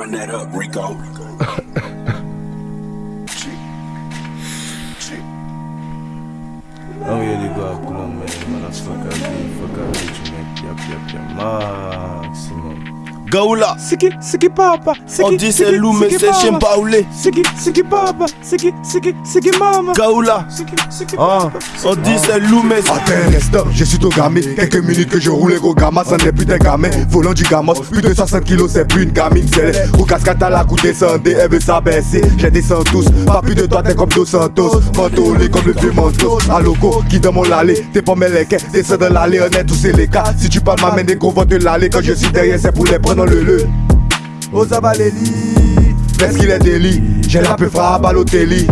Run that up, Rico. oh yeah, they go up blow man, man. I fuck up, fuck up, bitch, man. Yup, yup, yup, maximum. Gaoula. Siki, siki papa, siki, On dit c'est loup mais c'est chien baoulé Siki, siki papa, siki, siki, siki mama. Gaoula. Ah, papa? on dit c'est loup mais c'est Attends un instant, je suis tout gamé Quelques minutes que je roule gros gamma Ça n'est plus d'un gamin, volant du gamos Plus de 60 kilos, c'est plus une gamine. C'est les cascade à la coupe descendez Elle veut s'abaisser, j'ai descend tous Pas plus de toi, t'es comme Dos Santos. Mentolé comme le vieux mentos. À loco, qui dans mon allée T'es pas mes lequets, descends dans l'allée. On est tous c'est les cas, si tu parles ma main des gros te l'aller Quand je suis derrière, c'est pour les prendre le le Osa Baléli Parce qu'il est délit, j'ai la peu frappe à l'hôtelli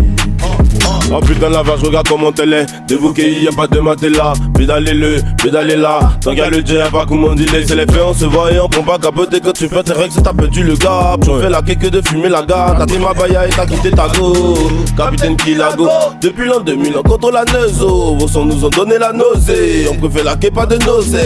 Oh putain la vache regarde comment elle est. Débouqué y a pas de matelas Pédalez-le, pédalez là. Tant a le jet pas comment dit C'est les faits on se voit et on prend pas capoter. Quand tu fais tes règles c'est t'as perdu le gars. Tu fais la queue que de fumer la gare. T'as ma baya et t'as quitté ta go. Capitaine Kilago Depuis l'an 2000 on contrôle la neuzo Vos sons nous ont donné la nausée. On préfère la queue pas de nausée.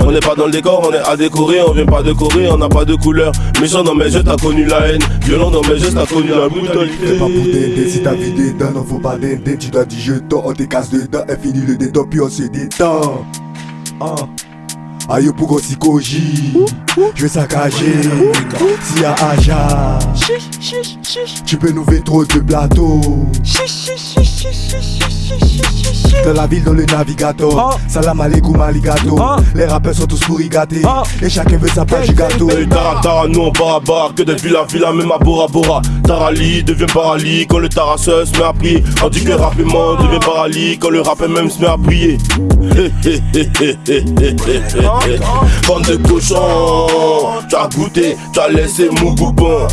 On n'est pas dans le décor on est à décorer On vient pas de Corée on n'a pas de couleur. Méchant dans mes jeux t'as connu la haine. Violent dans mes jeux t'as connu la brutalité. Pas t'aider, si ta vie dedans, non faut pas d'aider Tu dois dire jeton, on te casse dedans Et le dédon, puis on se détend. Ah. Aïe pour psychogie Je vais saccager Si y'a Aja Tu peux nous faire trop de plateaux. Dans la ville, dans le navigateur Ah. Salam alaikum aligato Ah. Les rappeurs sont tous pourri gâtés Ah. Et chacun veut sa part du gâteau Hey, Tara Tara, nous on part à barre, que des villes à même à Bora Bora. Tarali devient paralyse quand le Tarasseur se met à prier. On dit que le rappement devient paralyse quand le rappeur même se met à prier. Bande de cochons, tu as goûté, tu as laissé mon coupon.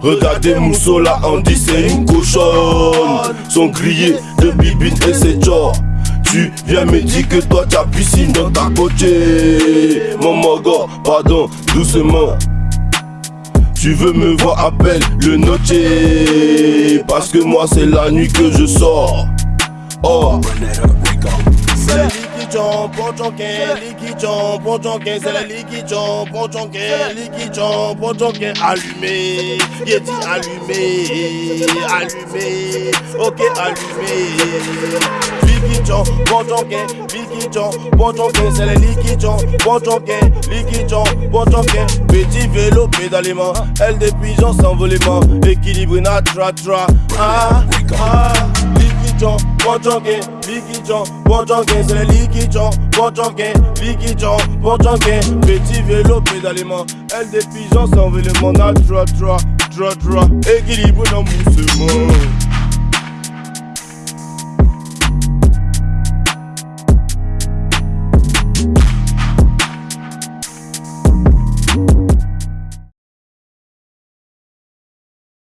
Regardez Mousseau là, on dit c'est une cochonne. Sont grillés de bibine et c'est genre. Tu viens me dire que toi t'as piscine dans ta côté. Mon mogo, pardon, doucement. Tu veux me voir, appelle le notier. Parce que moi c'est la nuit que je sors. Oh. Run that up, Rico. C'est bon jonquin, liquidjon, bon jonquin, allumé, il dit allumé, allumé, ok allumé. Jonquin, liquidjon, bon jonquin, c'est bon jonquin, liquidjon, bon jonquin, petit vélo pédalement, aile des pigeons s'envolement, équilibré na tra tra, ah, ah, liquidjon, bon jonquin, liquidjon, bon jonquin, c'est le liquidjon, bon jonquin, liquidjon, bon jonquin, petit vélo pédalement, aile des pigeons s'envolement, na tra tra, tra tra, équilibré dans mon